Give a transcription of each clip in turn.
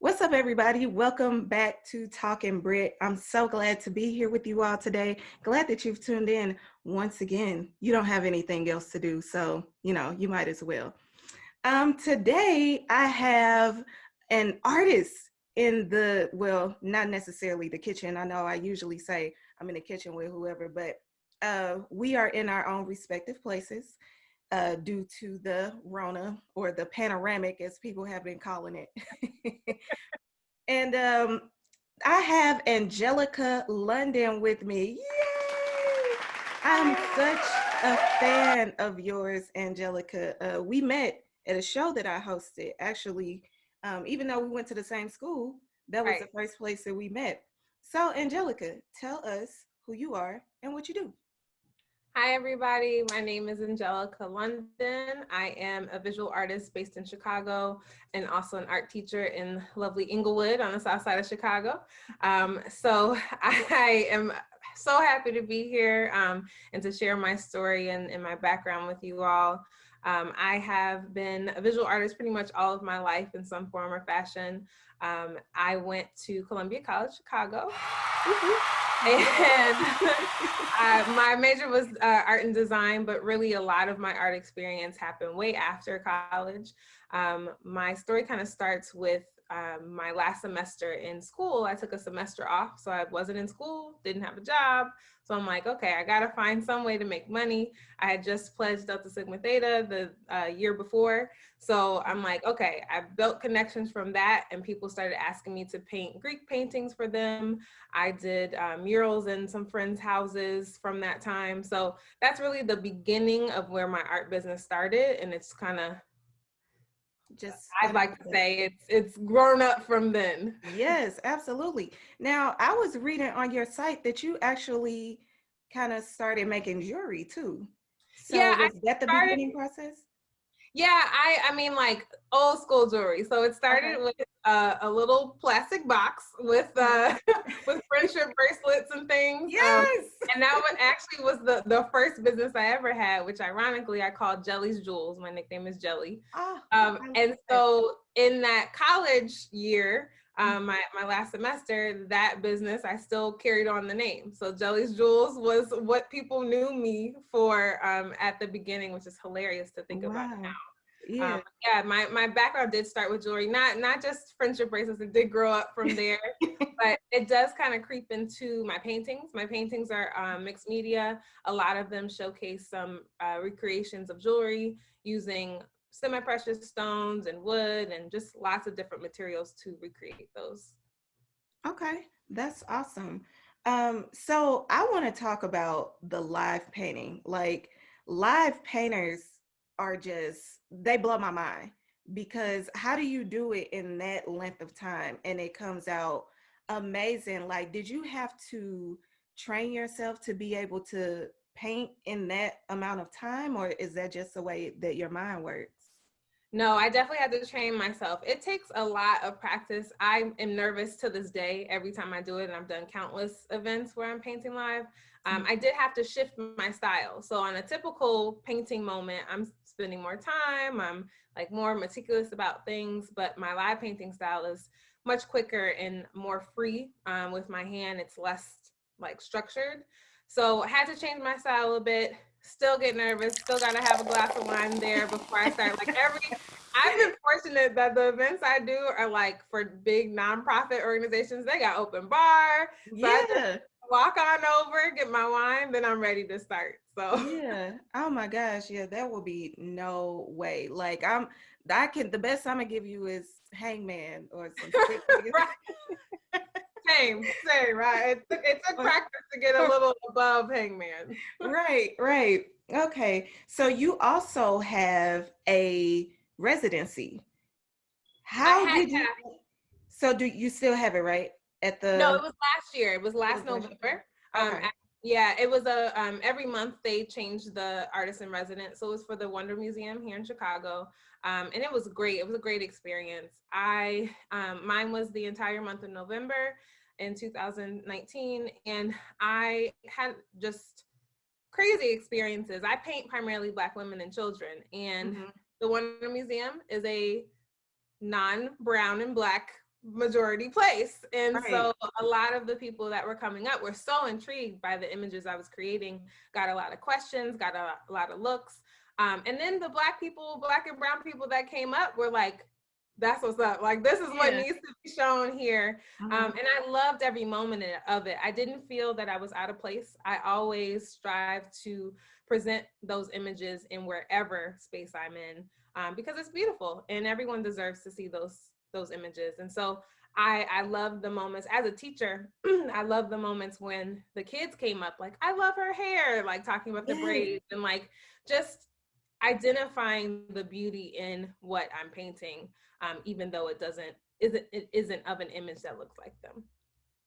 What's up, everybody? Welcome back to Talking Brit. I'm so glad to be here with you all today. Glad that you've tuned in once again. You don't have anything else to do, so you know you might as well. Um, today I have an artist in the well, not necessarily the kitchen. I know I usually say I'm in the kitchen with whoever, but uh, we are in our own respective places uh, due to the Rona or the panoramic, as people have been calling it. and um, I have Angelica London with me. Yay! I'm such a fan of yours, Angelica. Uh, we met at a show that I hosted. Actually, um, even though we went to the same school, that was right. the first place that we met. So, Angelica, tell us who you are and what you do. Hi, everybody. My name is Angelica London. I am a visual artist based in Chicago and also an art teacher in lovely Englewood on the south side of Chicago. Um, so I am so happy to be here um, and to share my story and, and my background with you all. Um, I have been a visual artist pretty much all of my life in some form or fashion. Um, I went to Columbia College, Chicago. and uh, my major was uh, art and design, but really a lot of my art experience happened way after college. Um, my story kind of starts with um, my last semester in school, I took a semester off. So I wasn't in school, didn't have a job. So I'm like, okay, I got to find some way to make money. I had just pledged Delta Sigma Theta the uh, year before. So I'm like, okay, I built connections from that and people started asking me to paint Greek paintings for them. I did uh, murals in some friends' houses from that time. So that's really the beginning of where my art business started. And it's kind of just I'd like to say it's it's grown up from then. Yes, absolutely. Now I was reading on your site that you actually kind of started making jewelry too. So yeah, was I that the started, beginning process? Yeah, I I mean like old school jewelry. So it started okay. with uh, a little plastic box with uh, with friendship bracelets and things. Um, yes. Um, and that one actually was the the first business I ever had, which ironically I called Jelly's Jewels. My nickname is Jelly. Oh, um, and so in that college year, um, my, my last semester, that business, I still carried on the name. So Jelly's Jewels was what people knew me for um, at the beginning, which is hilarious to think wow. about now. Yeah. Um, yeah, my, my background did start with jewelry, not not just friendship bracelets. It did grow up from there, but it does kind of creep into my paintings. My paintings are um, mixed media. A lot of them showcase some uh, recreations of jewelry using semi-precious stones and wood and just lots of different materials to recreate those. Okay, that's awesome. Um, so I want to talk about the live painting. Like live painters are just, they blow my mind because how do you do it in that length of time and it comes out amazing? Like, did you have to train yourself to be able to paint in that amount of time or is that just the way that your mind works? No, I definitely had to train myself. It takes a lot of practice. I am nervous to this day every time I do it, and I've done countless events where I'm painting live. Um, mm. I did have to shift my style. So on a typical painting moment, I'm spending more time. I'm like more meticulous about things, but my live painting style is much quicker and more free um, with my hand. It's less like structured. So I had to change my style a bit still get nervous, still gotta have a glass of wine there before I start. Like every, I've been fortunate that the events I do are like for big nonprofit organizations. They got open bar. So yeah. walk on over, get my wine, then I'm ready to start. So yeah. Oh my gosh, yeah, that will be no way. Like I'm, I can. The best I'm gonna give you is Hangman or some. same, same, right? It took, it took practice to get a little above hangman. right, right. Okay. So you also have a residency. How did you? So do you still have it right at the? No, it was last year. It was last November. Um, okay. Yeah, it was a um, every month they changed the artist in residence. So it was for the WNDR Museum here in Chicago. Um, and it was great. It was a great experience. I um, mine was the entire month of November in 2019, and I had just crazy experiences. I paint primarily Black women and children, and mm -hmm. the WNDR Museum is a non-brown and Black majority place. And Right. so a lot of the people that were coming up were so intrigued by the images I was creating, got a lot of questions, got a, a lot of looks. Um, and then the black people, black and brown people that came up were like, that's what's up. Like, this is what needs to be shown here. Um, and I loved every moment of it. I didn't feel that I was out of place. I always strive to present those images in wherever space I'm in um, because it's beautiful and everyone deserves to see those those images. And so I I love the moments as a teacher. I love the moments when the kids came up like I love her hair, like talking about the Yes. braids and like just identifying the beauty in what I'm painting, um, even though it doesn't isn't it isn't of an image that looks like them.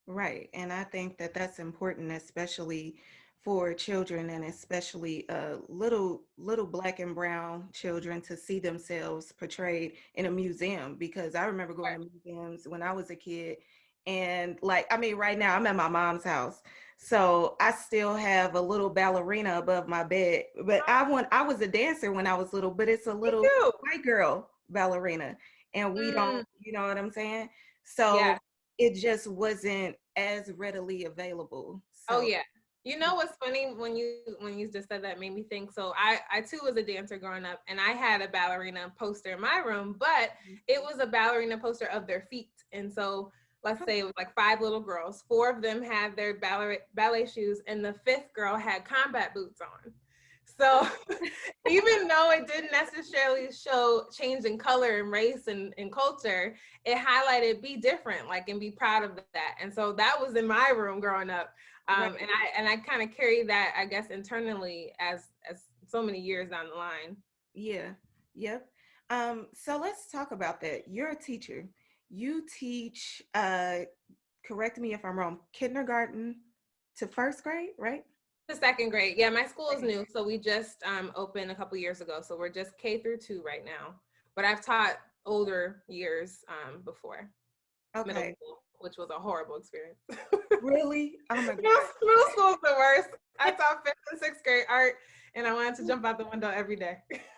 Right. And I think that that's important, especially for children and especially uh, little little black and brown children to see themselves portrayed in a museum because I remember going to museums when I was a kid and like I mean right now I'm at my mom's house so I still have a little ballerina above my bed but I want I was a dancer when I was little but it's a little white girl ballerina and we Mm. don't you know what I'm saying so Yeah. it just wasn't as readily available. Oh yeah. You know what's funny when you when you just said that made me think. So I I too was a dancer growing up, and I had a ballerina poster in my room, but it was a ballerina poster of their feet. And so let's say it was like five little girls. Four of them had their ballet ballet shoes, and the fifth girl had combat boots on. So even though it didn't necessarily show change in color and race and, and culture, it highlighted be different, like and be proud of that. And so that was in my room growing up. Um, Right. and I and I kind of carry that, I guess, internally as as so many years down the line. yeah, yep. Um, so let's talk about that. You're a teacher. You teach, uh, correct me if I'm wrong, kindergarten to first grade, right? The second grade, yeah. My school is new, so we just um, opened a couple years ago. So we're just K through two right now. But I've taught older years um, before middle school, which was a horrible experience. Really? Oh my God. middle school's the worst. I taught fifth and sixth grade art, and I wanted to jump out the window every day.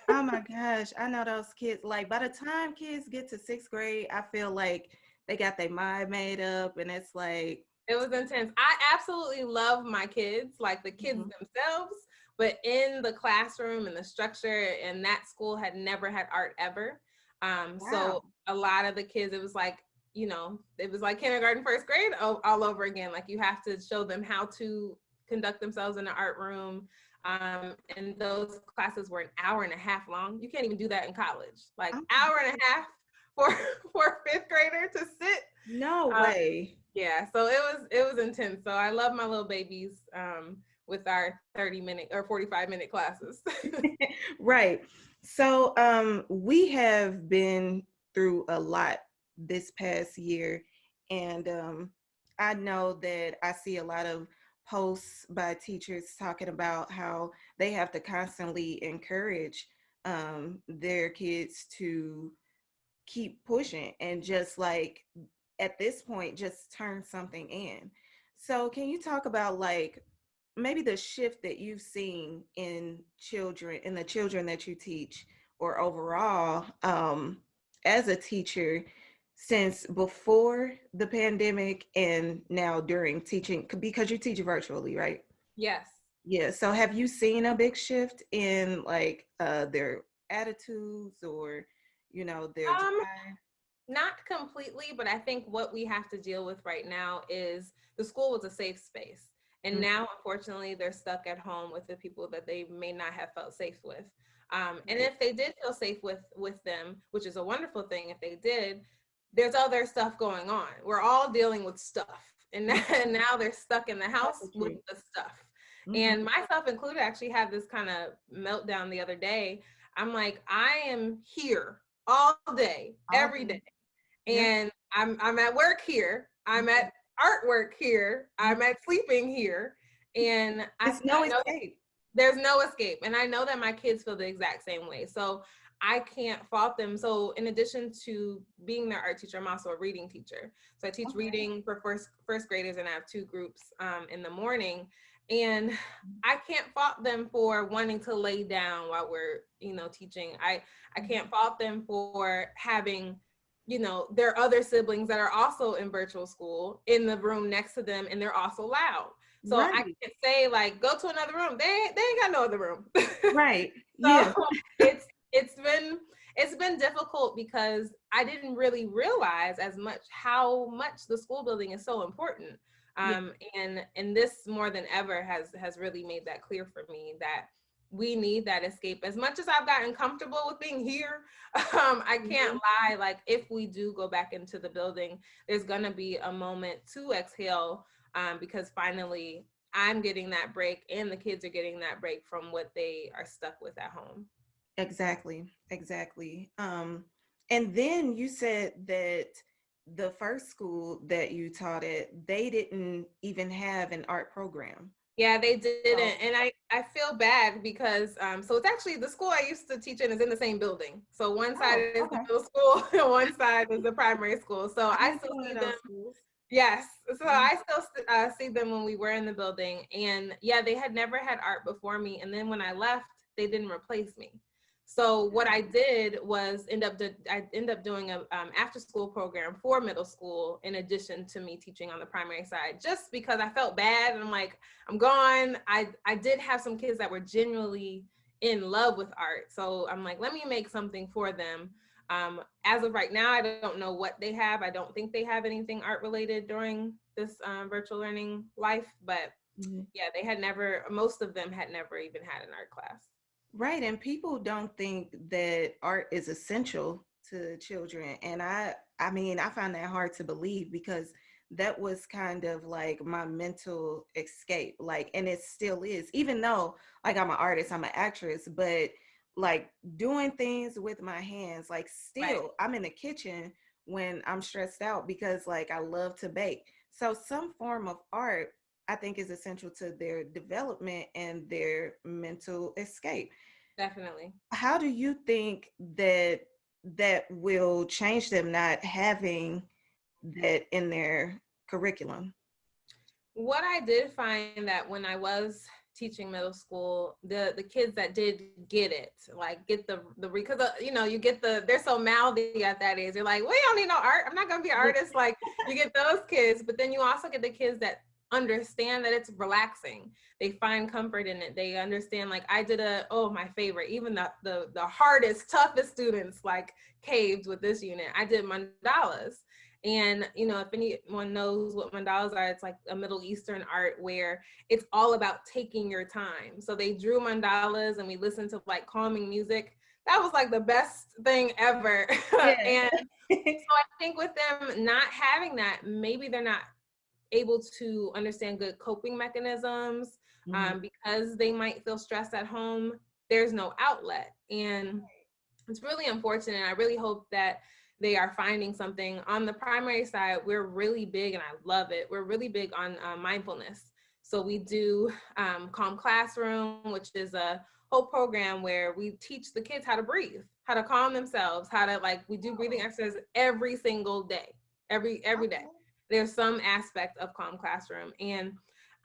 Oh my gosh. I know those kids. Like by the time kids get to sixth grade, I feel like they got their mind made up and it's like, It was intense. I absolutely love my kids, like the kids Mhm. themselves, but in the classroom and the structure, and that school had never had art ever. Um, Wow. So a lot of the kids, it was like, you know, it was like kindergarten, first grade all, all over again. Like you have to show them how to conduct themselves in the art room. Um, and those classes were an hour and a half long. You can't even do that in college. Like Oh. hour and a half for for a fifth grader to sit no Uh, way. Yeah so it was it was intense so i love my little babies um with our 30 minute or 45 minute classes right. So um we have been through a lot this past year and um I know that I see a lot of posts by teachers talking about how they have to constantly encourage um their kids to keep pushing and just like at this point just turn something in. So can you talk about like maybe the shift that you've seen in children in the children that you teach or overall um, as a teacher since before the pandemic and now during teaching because you teach virtually right yes yeah so have you seen a big shift in like uh, their attitudes or you know their Um? Not completely but i think what we have to deal with right now is the school was a safe space. And Mhm. now unfortunately they're stuck at home with the people that they may not have felt safe with. Um, and if they did feel safe with with them which is a wonderful thing if they did there's other stuff going on. We're all dealing with stuff. And now, and now they're stuck in the house with the stuff. Mhm. and myself included actually had this kind of meltdown the other day. I'm like i am here all day every day. Yeah. and i'm i'm at work here. I'm Mhm. at artwork here. I'm at sleeping here. And I, it's no I know escape. there's no escape. And i know that my kids feel the exact same way. So i can't fault them. So in addition to being their art teacher i'm also a reading teacher. So i teach Okay. reading for first first graders and i have two groups um, in the morning. And i can't fault them for wanting to lay down while we're you know teaching. I i can't fault them for having you know, their other siblings that are also in virtual school in the room next to them and they're also loud. So right. I can't say like go to another room. They they ain't got no other room. right. so yeah. it's it's been it's been difficult because I didn't really realize as much how much the school building is so important. Um, yeah. and and this more than ever has has really made that clear for me that we need that escape. As much as i've gotten comfortable with being here um, i can't mm-hmm. lie like if we do go back into the building there's going to be a moment to exhale um, because finally i'm getting that break and the kids are getting that break from what they are stuck with at home. Exactly exactly. Um, and then you said that the first school that you taught at they didn't even have an art program yeah, they didn't. Oh. And I, I feel bad because, um, so it's actually the school I used to teach in is in the same building. So one side oh, is the middle school and one side is the primary school. So I, I still see them. Schools. Yes. So mm-hmm. I still uh, see them when we were in the building. And yeah, they had never had art before me. And then when I left, they didn't replace me. So what I did was end up do, I end up doing a um, after school program for middle school in addition to me teaching on the primary side, just because I felt bad and I'm like I'm gone. I I did have some kids that were genuinely in love with art, so I'm like let me make something for them. Um, as of right now, I don't know what they have. I don't think they have anything art related during this um, virtual learning life, but mm-hmm. yeah, they had never. Most of them had never even had an art class. Right. And people don't think that art is essential to children. And I I mean, I find that hard to believe because that was kind of like my mental escape. Like, and it still is, even though like I'm an artist, I'm an actress, but like doing things with my hands, like still right. I'm in the kitchen when I'm stressed out because like I love to bake. So some form of art I think is essential to their development and their mental escape. Definitely. How do you think that that will change them not having that in their curriculum? What I did find that when I was teaching middle school, the the kids that did get it, like get the the because uh, you know you get the they're so mouthy at that age. They're like, we don't need no art. I'm not gonna be an artist. like you get those kids, but then you also get the kids that understand that it's relaxing. They find comfort in it. They understand like I did a oh my favorite, even the the the hardest, toughest students like caved with this unit. I did mandalas. And you know, if anyone knows what mandalas are, it's like a Middle Eastern art where it's all about taking your time. So they drew mandalas and we listened to like calming music. That was like the best thing ever. Yeah. and so I think with them not having that, maybe they're not able to understand good coping mechanisms mm-hmm. um, because they might feel stressed at home there's no outlet. And it's really unfortunate i really hope that they are finding something. On the primary side we're really big and i love it we're really big on uh, mindfulness. So we do um, calm classroom which is a whole program where we teach the kids how to breathe how to calm themselves how to like we do breathing exercises every single day every every day there's some aspect of Calm Classroom. And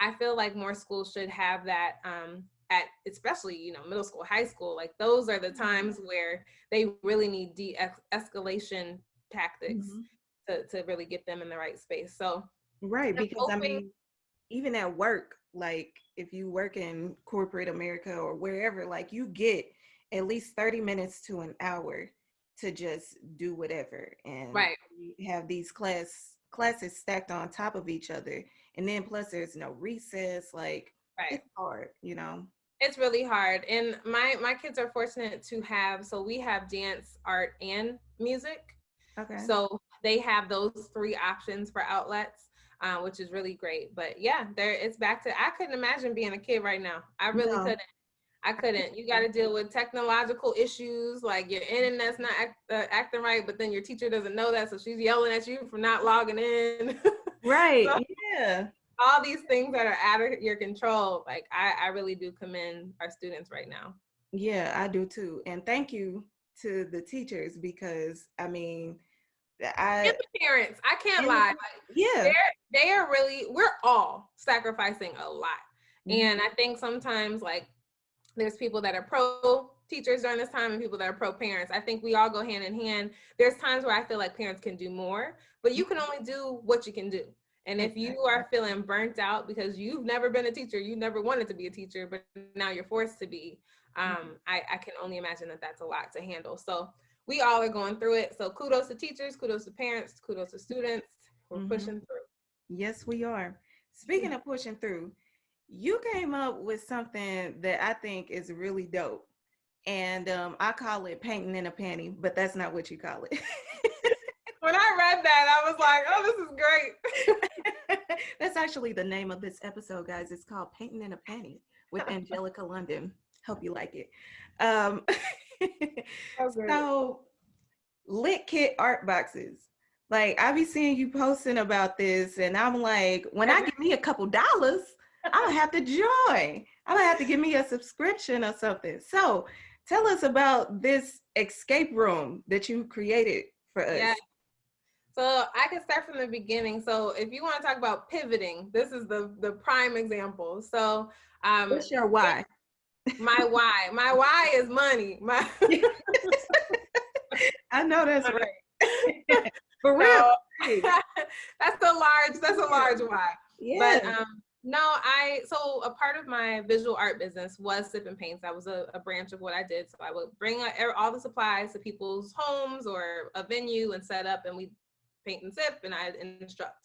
I feel like more schools should have that um, at especially, you know, middle school, high school. Like those are the mm-hmm. times where they really need de-escalation tactics mm-hmm. to, to really get them in the right space. So Right, because hoping, I mean, even at work, like if you work in corporate America or wherever, like you get at least 30 minutes to an hour to just do whatever. And right. have these class classes stacked on top of each other and then plus there's no recess like right. it's hard you know it's really hard and my my kids are fortunate to have so we have dance art and music okay so they have those three options for outlets uh, which is really great but yeah there it's back to i couldn't imagine being a kid right now i really no. couldn't I couldn't. You got to deal with technological issues, like your internet's not act, uh, acting right, but then your teacher doesn't know that, so she's yelling at you for not logging in. Right. so, yeah. All these things that are out of your control. Like I, I really do commend our students right now. Yeah, I do too. And thank you to the teachers because I mean, I and the parents. I can't lie. Like, yeah, they're really. We're all sacrificing a lot, mm-hmm. and I think sometimes like there's people that are pro teachers during this time and people that are pro parents. I think we all go hand in hand. There's times where I feel like parents can do more, but you can only do what you can do. And if you are feeling burnt out because you've never been a teacher, you never wanted to be a teacher, but now you're forced to be, Mm-hmm. um, I, I can only imagine that that's a lot to handle. So we all are going through it. So kudos to teachers, kudos to parents, kudos to students. We're Mhm. pushing through. Yes, we are. Speaking of pushing through, you came up with something that I think is really dope. And um, I call it painting in a panty, but that's not what you call it. When I read that, I was like, oh, this is great. that's actually the name of this episode, guys. It's called Painting in a Panty with Angelica London. Hope you like it. Um, so, lit kit art boxes. Like I be seeing you posting about this, and I'm like, when I give me a couple dollars, I'm gonna have to join. I'm gonna have to give me a subscription or something. So, tell us about this escape room that you created for us. Yeah. So I can start from the beginning. So if you want to talk about pivoting, this is the the prime example. So um, What's your why? my why, my why is money. My I know that's right. For real. so, that's a large that's a large why. Yeah. But um, no, I so a part of my visual art business was sip and paints. That was a, a branch of what I did. So I would bring uh, all the supplies to people's homes or a venue and set up, and we paint and sip, and I instruct.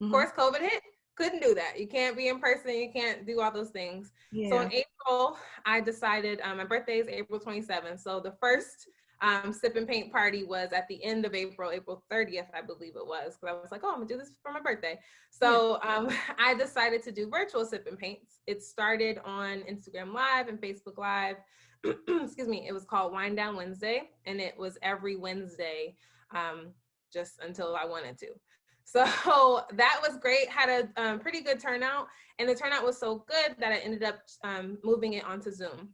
Of Mhm. course, COVID hit. Couldn't do that. You can't be in person. You can't do all those things. yeah. So in April, I decided um, my birthday is April 27th. So the first um, sip and paint party was at the end of April, April 30th, I believe it was. Because I was like, oh, I'm gonna do this for my birthday. So um, I decided to do virtual sip and paints. It started on Instagram Live and Facebook Live. Excuse me. It was called Wind Down Wednesday, and it was every Wednesday, um, just until I wanted to. So that was great. Had a um, pretty good turnout, and the turnout was so good that I ended up um, moving it onto Zoom.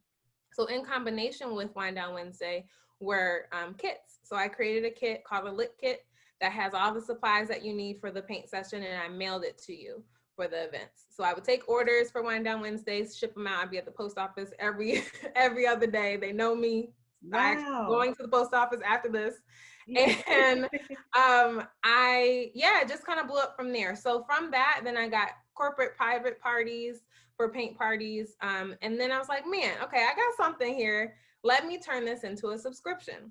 So in combination with Wind Down Wednesday were um, kits. So I created a kit called a Lit Kit that has all the supplies that you need for the paint session, and I mailed it to you for the events. So I would take orders for Wind Down Wednesdays, ship them out. I'd be at the post office every every other day. They know me. Wow. going to the post office after this and um i yeah just kind of blew up from there so from that then i got corporate private parties for paint parties um and then i was like man okay i got something here let me turn this into a subscription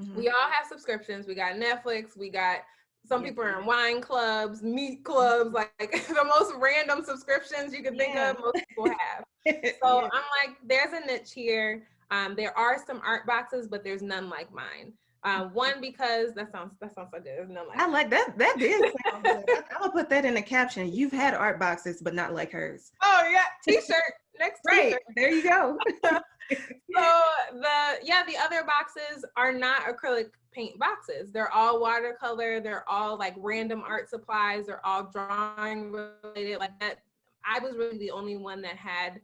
Mhm. we all have subscriptions we got netflix we got some people are in wine clubs meat clubs like the most random subscriptions you can think Yeah. of most people have so Yeah. I'm like, there's a niche here. Um, there are some art boxes, but there's none like mine. Um, one because that sounds that sounds so good. There's none like. I like that. That did sound good. I- I'm gonna put that in the caption. You've had art boxes, but not like hers. Oh yeah, t-shirt. Next Right t-shirt. there, you go. So the yeah, the other boxes are not acrylic paint boxes. They're all watercolor. They're all like random art supplies. They're all drawing related. Like that. I was really the only one that had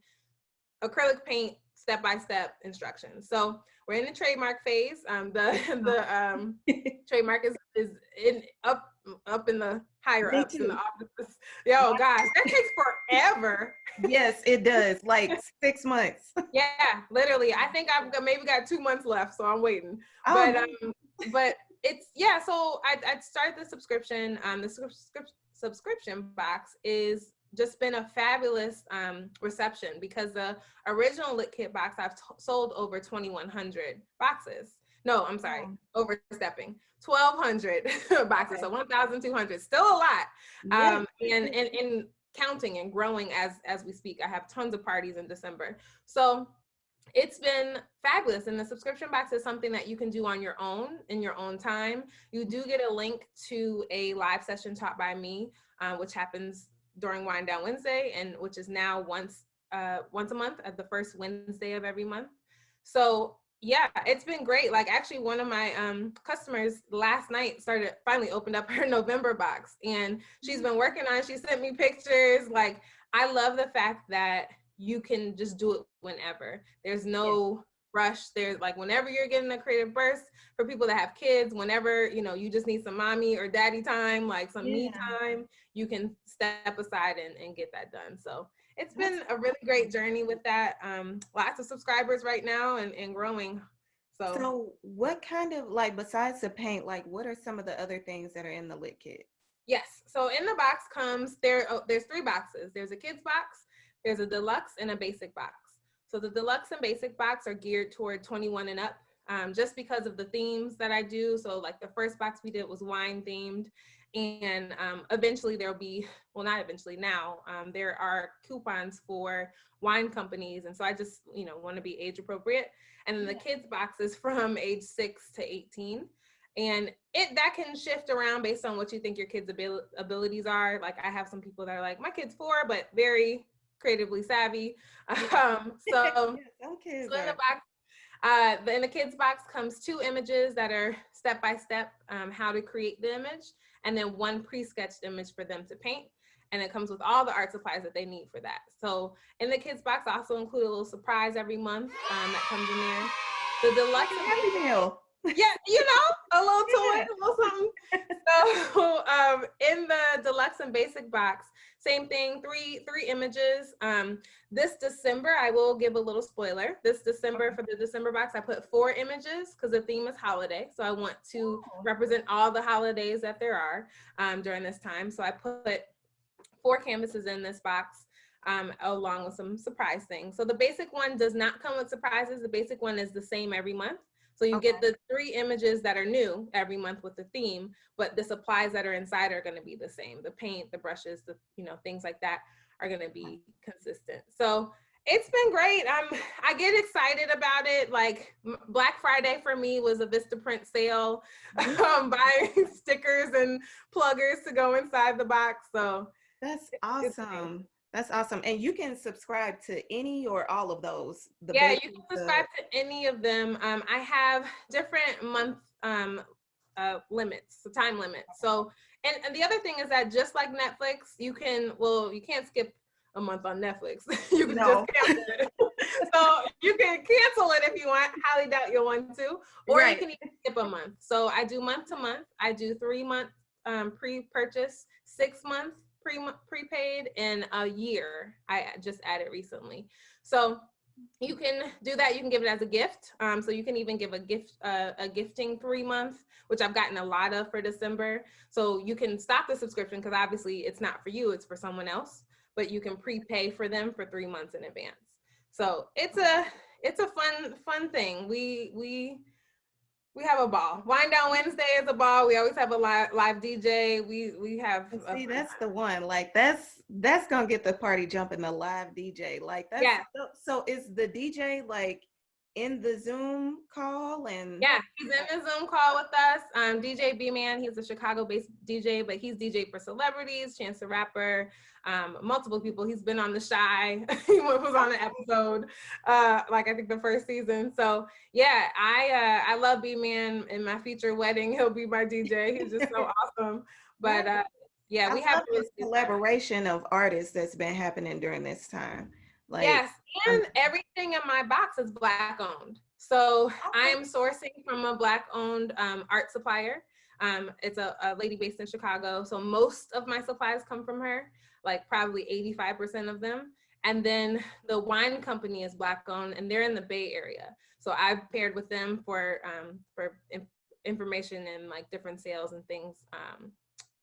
acrylic paint step by step instructions. So we're in the trademark phase. Um, the the um, trademark is is in up up in the higher ups in the too. offices. Yo, gosh, that takes forever. yes, it does. Like six months. Yeah, literally. I think I've got, maybe got two months left, so I'm waiting. Oh, But um, but it's yeah. So I I started the subscription. Um, the subscription subscription box is just been a fabulous um reception because the original lit kit box I've t- sold over 2100 boxes. No, I'm sorry, Wow. overstepping. 1200 boxes, so 1200. Still a lot yeah. um and and and counting and growing as as we speak i have tons of parties in december so it's been fabulous and the subscription box is something that you can do on your own in your own time you do get a link to a live session taught by me uh, which happens during wind down wednesday and which is now once uh once a month at the first wednesday of every month. So yeah it's been great. Like actually one of my um customers last night started finally opened up her november box and she's been working on she sent me pictures. Like i love the fact that you can just do it whenever. There's no rush. There's like whenever you're getting a creative burst for people that have kids, whenever you know you just need some mommy or daddy time, like some me time, you can step aside and, and get that done. So it's been a really great journey with that. Um, lots of subscribers right now and, and growing. So, So what kind of like besides the paint, like what are some of the other things that are in the lit kit? yes. So in the box comes there. Oh, there's three boxes. There's a kids box, there's a deluxe, and a basic box. So the deluxe and basic box are geared toward 21 and up. Um, just because of the themes that I do. So like the first box we did was wine themed and um, eventually there'll be, well, not eventually now, um, there are coupons for wine companies. And so I just, you know, want to be age appropriate. And then the kids box is from age six to 18. And it that can shift around based on what you think your kids' abil- abilities are. Like I have some people that are like, my kid's four, but very creatively savvy. Um, so kids so in the box, uh, the, in the kids box comes two images that are step by step um, how to create the image, and then one pre-sketched image for them to paint. And it comes with all the art supplies that they need for that. So in the kids box, I also include a little surprise every month um, that comes in there. The deluxe Happy Meal. Yeah, you know, a little toy, a little something. So um, in the deluxe and basic box, same thing, three three images. Um, this December, I will give a little spoiler. This December for the December box, I put four images because the theme is holiday. So I want to Oh. represent all the holidays that there are um, during this time. So I put four canvases in this box um, along with some surprise things. So the basic one does not come with surprises. The basic one is the same every month. So you get the three images that are new every month with the theme, but the supplies that are inside are going to be the same. The paint, the brushes, the you know things like that are going to be consistent. So it's been great. I'm I get excited about it. Like Black Friday for me was a Vistaprint sale, um, buying stickers and pluggers to go inside the box. So That's awesome. That's awesome. And you can subscribe to any or all of those. The yeah, you can the- subscribe to any of them. Um, I have different month um, uh, limits, so time limits. So, and, and the other thing is that just like Netflix, you can, well, you can't skip a month on Netflix. you can No. just cancel it. so you can cancel it if you want. Highly doubt you'll want to, or Right. you can even skip a month. So I do month to month. I do three month um, pre-purchase, six month pre prepaid, in a year. I just added recently. So you can do that. You can give it as a gift. Um, so you can even give a gift, uh, a gifting three month, which I've gotten a lot of for December. So you can stop the subscription because obviously it's not for you, it's for someone else. But you can prepay for them for three months in advance. So it's a it's a fun fun thing. We we we have a ball. Wind down Wednesday is a ball. We always have a live live DJ. We we have See, that's the one. Like that's that's gonna get the party jumping. The live DJ. Like that's Yeah. so, so is the DJ like in the Zoom call and Yeah, he's in the Zoom call with us. Um, DJ B Man, he's a Chicago-based DJ, but he's DJ for celebrities, Chance the Rapper, um, multiple people. He's been on The Chi. he was on an episode, uh, like I think the first season. So yeah, I uh, I love B Man. In my future wedding, he'll be my DJ. He's just so awesome. But uh, yeah, I we have this really good time. collaboration of artists that's been happening during this time. Like yes, and everything in my box is black owned. So I am sourcing from a black owned um, art supplier. Um, it's a, a lady based in Chicago. So most of my supplies come from her, like probably 85% of them. And then the wine company is black owned and they're in the Bay Area. So I've paired with them for um, for in- information and like different sales and things um,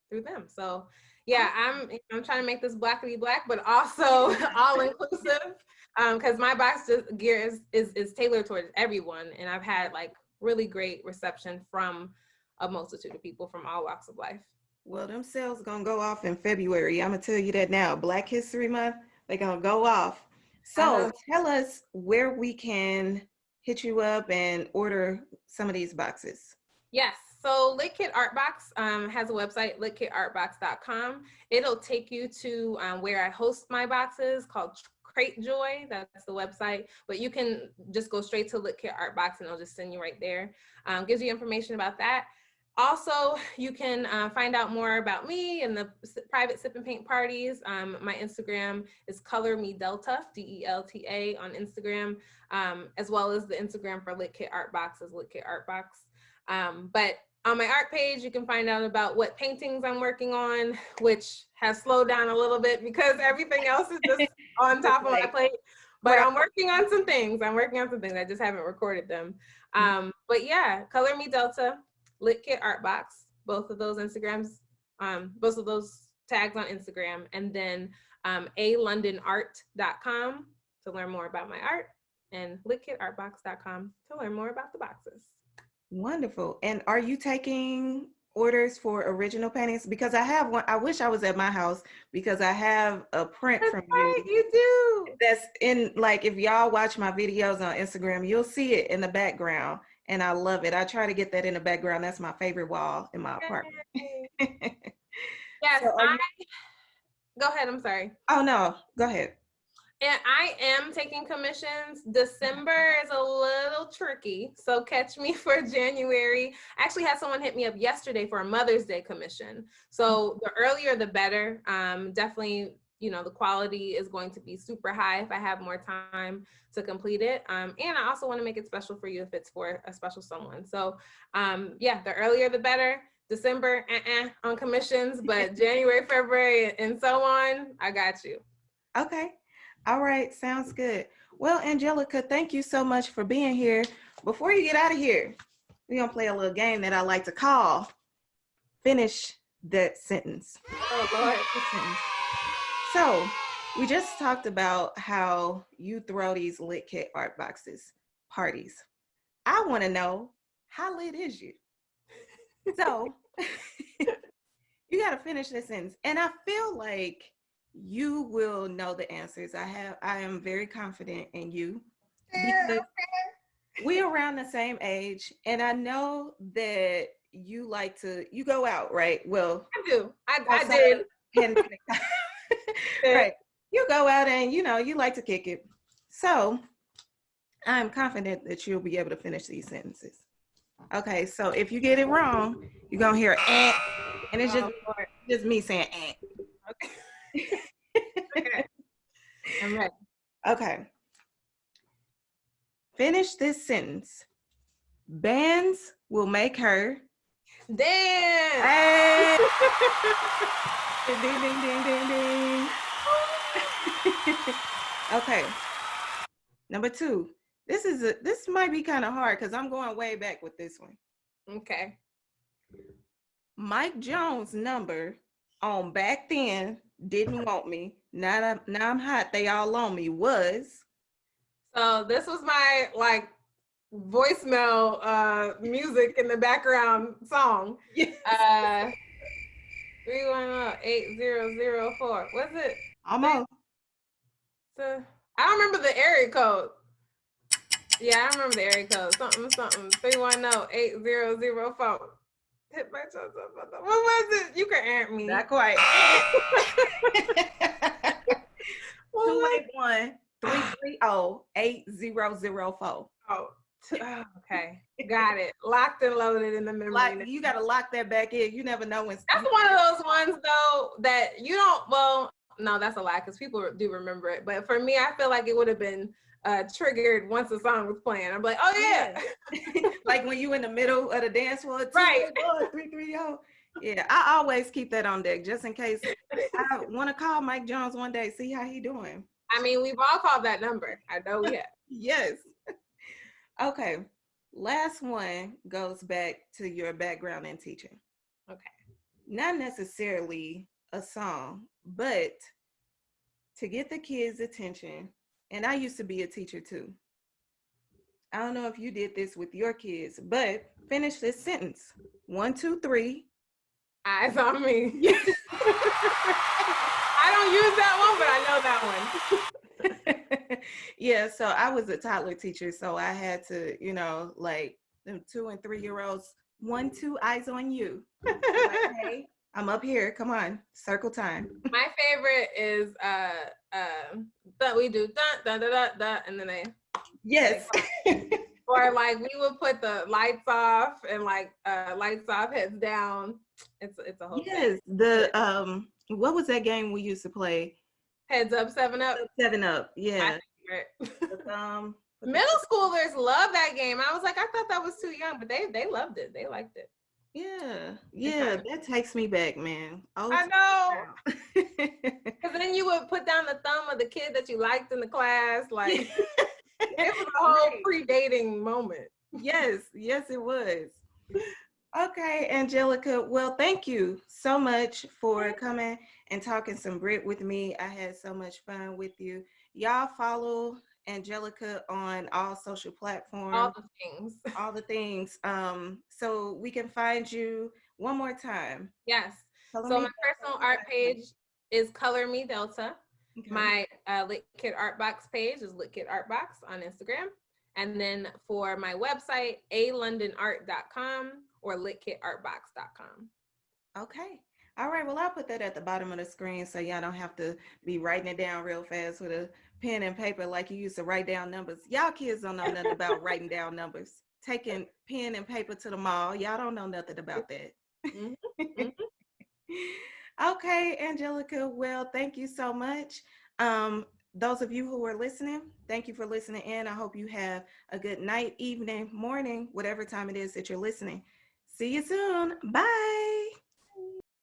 through them. So yeah, I'm I'm trying to make this blackity black, but also all inclusive. Um, because my box just gear is, is is tailored towards everyone, and I've had like really great reception from a multitude of people from all walks of life. Well, them sales gonna go off in February. I'm gonna tell you that now. Black History Month, they're gonna go off. So tell us where we can hit you up and order some of these boxes. Yes. So LitKit Artbox um, has a website, litkitartbox.com. It'll take you to um, where I host my boxes called Cratejoy. That's the website. But you can just go straight to LitKit Artbox and it'll just send you right there. Um, gives you information about that. also, you can uh, find out more about me and the private sip and paint parties. Um, my Instagram is Color Me Delta, D-E-L-T-A on Instagram, um, as well as the Instagram for Lit Kit Art Box is Lit Kit Art Box. Um, but on my art page, you can find out about what paintings I'm working on, which has slowed down a little bit because everything else is just on top of my plate. But I'm working on some things. I'm working on some things. I just haven't recorded them. Um, but yeah, Color Me Delta, Lit Kit Art Box, both of those Instagrams, um, both of those tags on Instagram, and then um, alondonart.com to learn more about my art, and litkitartbox.com to learn more about the boxes. Wonderful. And are you taking orders for original paintings? Because I have one. I wish I was at my house because I have a print That's from right, you. you do. That's in like if y'all watch my videos on Instagram, you'll see it in the background. And I love it. I try to get that in the background. That's my favorite wall in my apartment. Yes, So I. Go ahead. I'm sorry. oh no, go ahead. And I am taking commissions. December is a little tricky, so catch me for January. I actually had someone hit me up yesterday for a Mother's Day commission. So the earlier the better. Um, definitely, you know, the quality is going to be super high if I have more time to complete it. Um, and I also want to make it special for you if it's for a special someone. So um, yeah, the earlier the better. December, uh-uh, on commissions, but January, February, and so on, I got you. Okay. All right. Sounds good. Well, Angelica, thank you so much for being here. Before you get out of here, we're to play a little game that I like to call Finish That Sentence. Oh, Lord. So, we just talked about how you throw these lit kit art boxes parties. I want to know how lit is you? So, you got to finish this sentence. And I feel like you will know the answers. I have I am very confident in you because we're around the same age and I know that you like to you go out, right? Well, I do. I, I did. right. You go out and you know you like to kick it. So I'm confident that you'll be able to finish these sentences. Okay, so if you get it wrong, you're gonna hear eh, and it's just Oh, just me saying eh. Okay. I'm ready. Okay. Finish this sentence. Bands will make her. Damn. Hey! ding, ding, ding, ding, ding. okay. Number two. This is a this might be kind of hard because I'm going way back with this one. Okay. Mike Jones' number on back then didn't want me. Now I'm now I'm hot. They all on me was So this was my like voicemail uh music in the background song. Uh 310-8004. What's it? almost. The, I don't remember the area code. Yeah, I remember the area code. Something, something. 310-8004. Hit my chest up. What was it? You can answer me. Not quite. Two eight one three three zero eight zero zero four. Oh, oh, okay. Got it. Locked and loaded in the memory. Like you gotta lock that back in. You never know when. That's one of those ones though that you don't. Well, no, that's a lie because people do remember it. But for me, I feel like it would have been uh, triggered once the song was playing. I'm like, oh yeah, like when you in the middle of the dance floor. two, Right. one, Three three zero. Yeah, I always keep that on deck just in case. I want to call Mike Jones one day, see how he doing. I mean, we've all called that number. I know we have. Yes. Okay. Last one goes back to your background in teaching. Okay. Not necessarily a song, but to get the kids' attention. And I used to be a teacher too. I don't know if you did this with your kids, but finish this sentence. One, two, three. Eyes on me. I don't use that one, but I know that one. yeah, so I was a toddler teacher, so I had to, you know, like them two and three year olds, one, two, eyes on you. I'm up here. Come on, circle time. My favorite is uh uh that we do dun dun dun dun dun and then they Yes. or like we would put the lights off and like uh lights off, heads down. It's it's a whole thing. yes, the um, what was that game we used to play? Heads up, seven up. Seven Up. Yeah. Um, Middle schoolers love that game. I was like, I thought that was too young, but they they loved it. They liked it. Yeah, yeah, that takes me back, man. Oh, I know. Cause then you would put down the thumb of the kid that you liked in the class. Like it was a whole pre-dating moment. yes, yes, it was. Okay, Angelica. Well, thank you so much for coming and talking some Brit with me. I had so much fun with you. Y'all follow Angelica on all social platforms, All the things. all the things. Um, so we can find you one more time. Yes. Color So my personal art page is Color Me Delta. Okay. My uh, Lit Kid Art Box page is Lit Kid Art Box on Instagram. And then for my website, alondonart.com or litkidartbox.com. Okay. All right. Well, I'll put that at the bottom of the screen so y'all don't have to be writing it down real fast with a pen and paper like you used to write down numbers. Y'all kids don't know nothing about writing down numbers. Taking pen and paper to the mall. Y'all don't know nothing about that. Mhm, mhm. okay, Angelica. Well, thank you so much. Um, those of you who are listening, thank you for listening in. I hope you have a good night, evening, morning, whatever time it is that you're listening. See you soon. Bye.